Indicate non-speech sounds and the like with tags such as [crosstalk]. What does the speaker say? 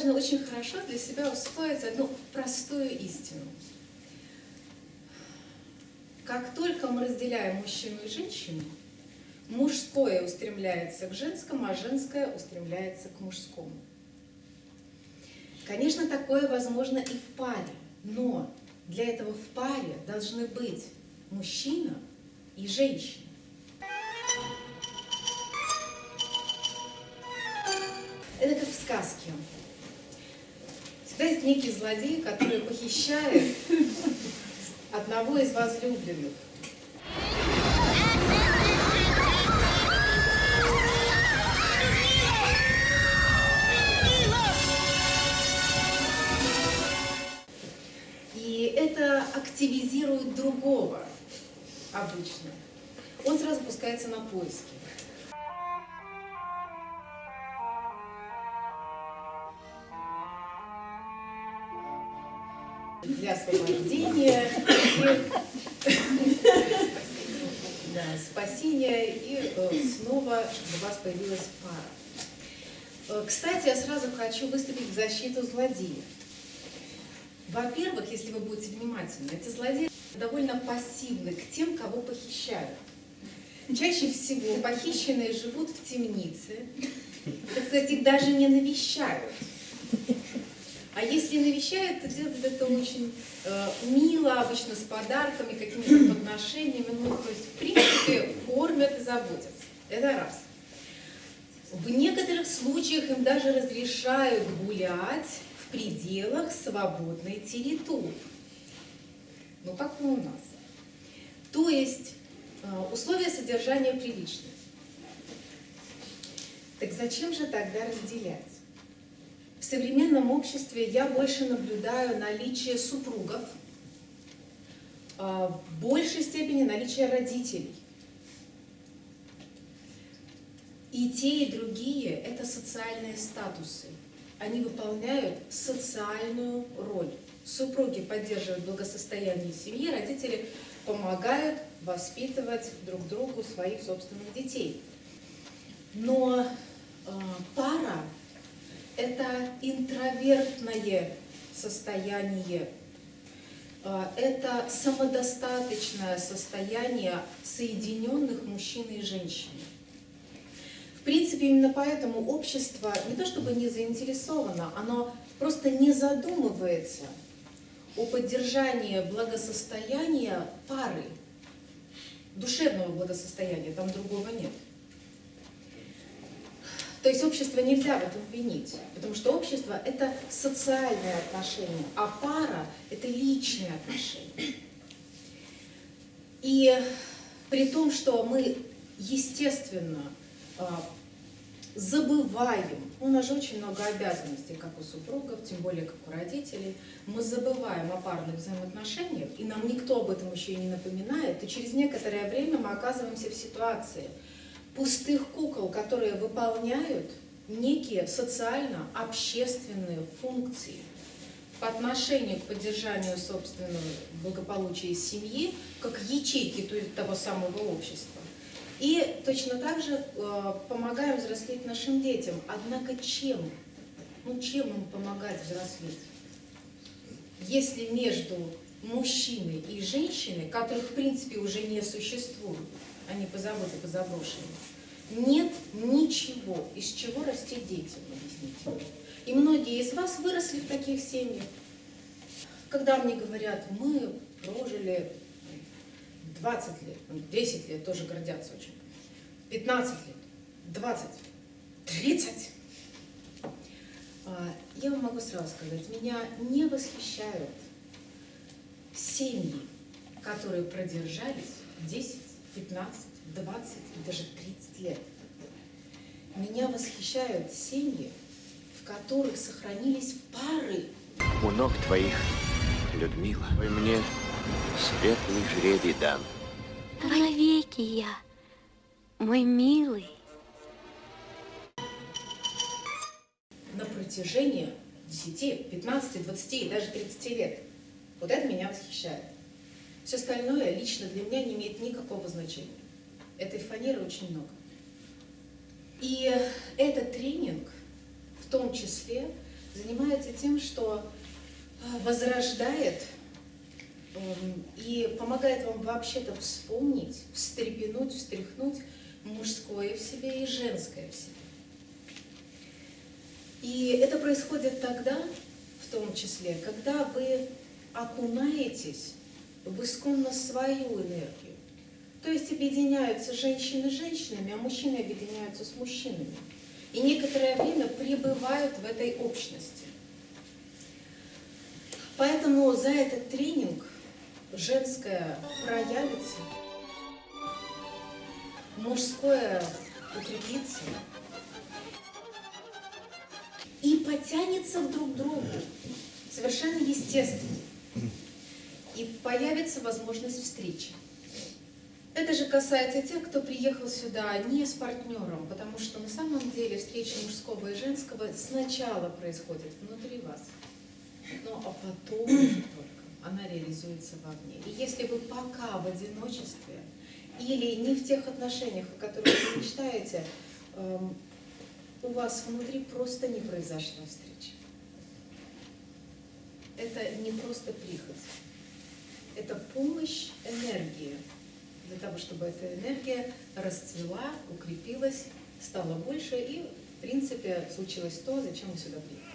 должны очень хорошо для себя усвоить одну простую истину. Как только мы разделяем мужчину и женщину, мужское устремляется к женскому, а женское устремляется к мужскому. Конечно, такое возможно и в паре, но для этого в паре должны быть мужчина и женщина. Это как в сказке. Всегда есть некий злодей, который похищает одного из возлюбленных. И это активизирует другого обычно. Он сразу пускается на поиски. Для освобождения и да, спасения, и э, снова у вас появилась пара. Э, кстати, я сразу хочу выступить в защиту злодеев. Во-первых, если вы будете внимательны, эти злодеи довольно пассивны к тем, кого похищают. Чаще всего похищенные живут в темнице, так сказать, их даже не навещают. А если навещают, то делают это очень э, мило, обычно с подарками, какими-то подношениями. Ну, то есть, в принципе, кормят и заботятся. Это раз. В некоторых случаях им даже разрешают гулять в пределах свободной территории. Ну, как у нас. То есть, э, условия содержания приличные. Так зачем же тогда разделять? Современном обществе я больше наблюдаю наличие супругов, а, в большей степени наличие родителей. И те, и другие – это социальные статусы. Они выполняют социальную роль. Супруги поддерживают благосостояние семьи, родители помогают воспитывать друг другу своих собственных детей. Но э, это интровертное состояние, а, это самодостаточное состояние соединенных мужчин и женщин. В принципе, именно поэтому общество не то чтобы не заинтересовано, оно просто не задумывается о поддержании благосостояния пары, душевного благосостояния, там другого нет. То есть общество нельзя в этом винить, потому что общество – это социальные отношения, а пара – это личные отношения. И при том, что мы, естественно, а, забываем, у нас же очень много обязанностей, как у супругов, тем более как у родителей, мы забываем о парных взаимоотношениях, и нам никто об этом еще и не напоминает, и через некоторое время мы оказываемся в ситуации – пустых кукол, которые выполняют некие социально-общественные функции по отношению к поддержанию собственного благополучия семьи, как ячейки того самого общества. И точно так же э, помогаем взрослеть нашим детям. Однако чем? Ну, чем им помогать взрослеть? Если между мужчиной и женщиной, которых в принципе уже не существует, они позабыты, позаброшены, нет ничего, из чего растить детям, объясните. И многие из вас выросли в таких семьях. Когда мне говорят, мы прожили 20 лет, 10 лет, тоже гордятся очень, 15 лет, 20, 30. Я вам могу сразу сказать, меня не восхищают семьи, которые продержались 10, 15, 20 и даже 30 лет. Меня восхищают семьи, в которых сохранились пары. У ног твоих, Людмила, мне светлый жребий дан. Навеки я, мой милый. На протяжении 10, 15, 20 и даже 30 лет. Вот это меня восхищает. Все остальное лично для меня не имеет никакого значения. Этой фанеры очень много. И этот тренинг в том числе занимается тем, что а, возрождает эм, и помогает вам вообще-то вспомнить, встрепенуть, встряхнуть мужское в себе и женское в себе. И это происходит тогда, в том числе, когда вы окунаетесь в исконно свою энергию. То есть объединяются женщины с женщинами, а мужчины объединяются с мужчинами. И некоторое время пребывают в этой общности. Поэтому за этот тренинг женское проявится, мужское укрепится и потянется друг к другу совершенно естественно. Появится возможность встречи. Это же касается тех, кто приехал сюда не с партнером, потому что на самом деле встреча мужского и женского сначала происходит внутри вас, но а потом [clears throat] только она реализуется вовне. И если вы пока в одиночестве или не в тех отношениях, о которых вы мечтаете, эм, у вас внутри просто не произошла встреча. Это не просто прихоть, это помощь энергии для того, чтобы эта энергия расцвела, укрепилась, стала больше и, в принципе, случилось то, зачем мы сюда приехали.